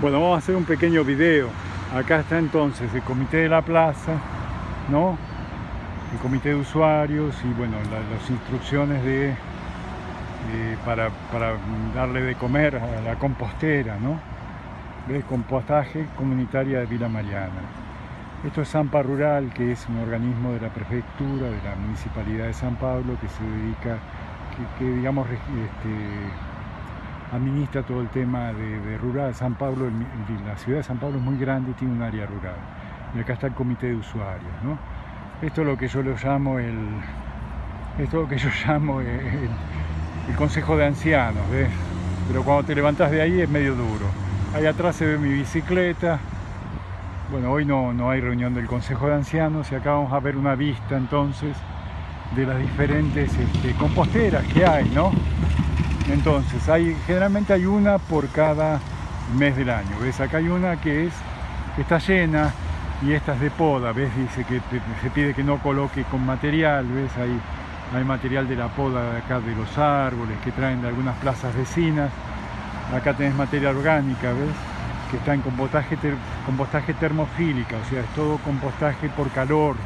Bueno, vamos a hacer un pequeño video. Acá está entonces el comité de la plaza, ¿no? El comité de usuarios y bueno, las instrucciones de, para, darle de comer a la compostera, ¿no? De compostaje comunitaria de Vila Mariana. Esto es Zampa Rural, que es un organismo de la prefectura, de la municipalidad de San Pablo, que se dedica, que, que digamos, este, administra todo el tema de, rural. San Pablo, la ciudad de San Pablo es muy grande y tiene un área rural. Y acá está el comité de usuarios. ¿no? Esto es lo que yo lo llamo el, esto lo que yo llamo el, consejo de ancianos, ¿ves? Pero cuando te levantas de ahí es medio duro. Ahí atrás se ve mi bicicleta. Bueno, hoy no, no hay reunión del consejo de ancianos y acá vamos a ver una vista entonces de las diferentes este, composteras que hay, ¿no? Entonces, generalmente hay una por cada mes del año. ¿Ves? Acá hay una que, es, está llena y esta es de poda. ¿Ves? Dice que se pide que no coloque con material. ¿Ves? Hay, hay material de la poda de acá de los árboles que traen de algunas plazas vecinas. Acá tenés materia orgánica, ¿ves? Que está en compostaje, compostaje termofílica, o sea, es todo compostaje por calor.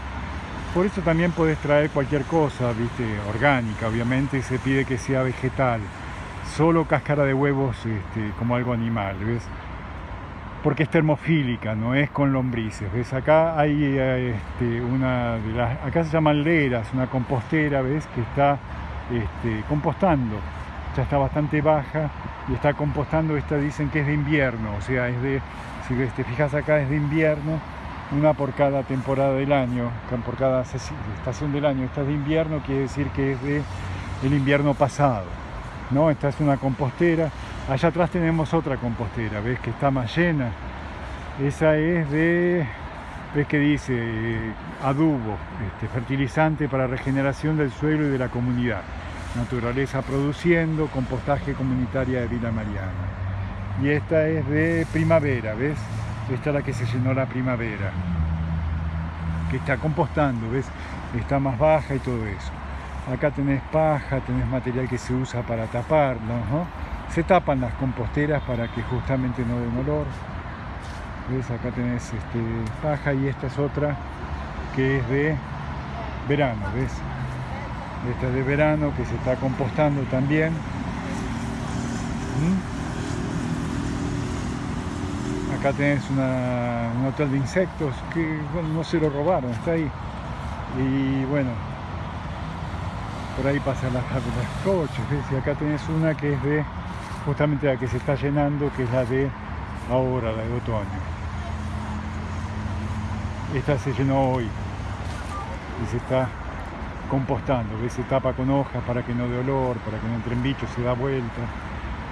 Por eso también puedes traer cualquier cosa, ¿viste? Orgánica, obviamente, se pide que sea vegetal solo cáscara de huevos este, como algo animal, ¿ves? Porque es termofílica, no es con lombrices, ¿ves? Acá hay este, una de las, acá se llaman leras, una compostera, ¿ves? Que está este, compostando, ya está bastante baja y está compostando, esta dicen que es de invierno, o sea, es de, si te fijas acá es de invierno, una por cada temporada del año, por cada estación del año, esta es de invierno, quiere decir que es de el invierno pasado. ¿No? Esta es una compostera. Allá atrás tenemos otra compostera, ¿ves? Que está más llena. Esa es de, ¿ves que dice? adubo, este, fertilizante para regeneración del suelo y de la comunidad. Naturaleza produciendo, compostaje comunitaria de Vila Mariana. Y esta es de primavera, ¿ves? Esta es la que se llenó la primavera. Que está compostando, ¿ves? Está más baja y todo eso. Acá tenés paja, tenés material que se usa para taparlo, ¿no? Se tapan las composteras para que justamente no den olor. ¿Ves? Acá tenés este, paja y esta es otra que es de verano, ¿ves? Esta es de verano que se está compostando también. ¿Mm? Acá tenés un hotel de insectos que no se lo robaron, está ahí. Y bueno, por ahí pasan las, las coches, y acá tenés una que es de, justamente la que se está llenando, que es la de ahora, la de otoño. Esta se llenó hoy y se está compostando, ¿ves? se tapa con hojas para que no dé olor, para que no entren bichos, se da vuelta.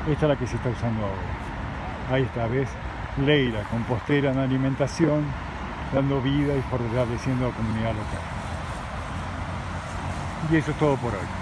Esta es la que se está usando ahora. Ahí está, ¿ves? Leira, compostera en alimentación, dando vida y fortaleciendo la comunidad local. Y eso es todo por hoy.